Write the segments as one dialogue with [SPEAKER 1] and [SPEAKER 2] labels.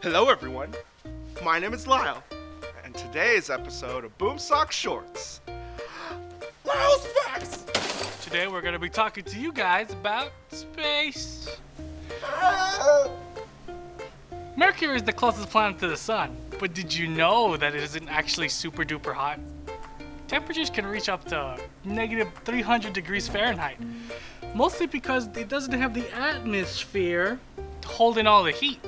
[SPEAKER 1] Hello, everyone. My name is Lyle, and today's episode of Boomsock Shorts. Lyle's facts.
[SPEAKER 2] Today we're going to be talking to you guys about space. Mercury is the closest planet to the sun, but did you know that it isn't actually super duper hot? Temperatures can reach up to negative 300 degrees Fahrenheit, mostly because it doesn't have the atmosphere holding all the heat.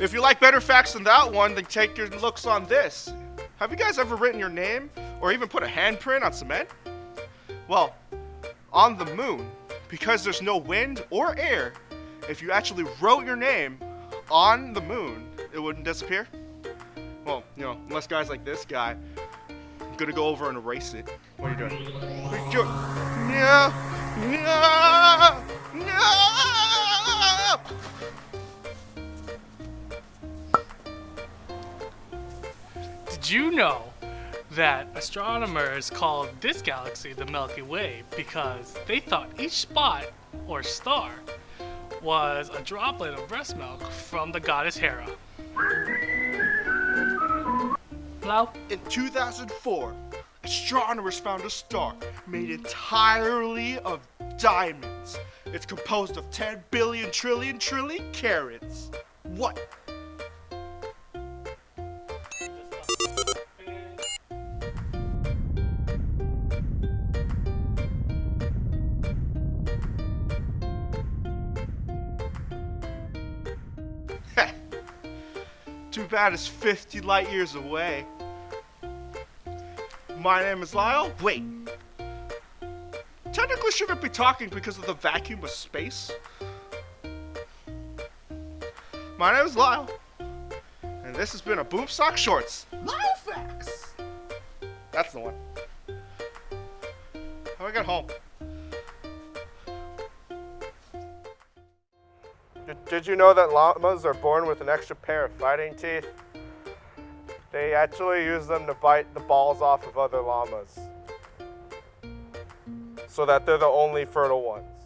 [SPEAKER 1] If you like better facts than that one, then take your looks on this. Have you guys ever written your name or even put a handprint on cement? Well, on the moon, because there's no wind or air, if you actually wrote your name on the moon, it wouldn't disappear. Well, you know, unless guys like this guy, I'm gonna go over and erase it. What are you doing? No! No!
[SPEAKER 2] Did you know that astronomers called this galaxy the Milky Way because they thought each spot or star was a droplet of breast milk from the goddess Hera? Hello?
[SPEAKER 1] In 2004, astronomers found a star made entirely of diamonds. It's composed of 10 billion trillion trillion carats. What? Too bad it's 50 light years away. My name is Lyle. Wait. Technically shouldn't be talking because of the vacuum of space. My name is Lyle. And this has been a Boomsock Shorts. Lyle Facts. That's the one. How do I get home?
[SPEAKER 3] Did you know that llamas are born with an extra pair of fighting teeth? They actually use them to bite the balls off of other llamas so that they're the only fertile ones.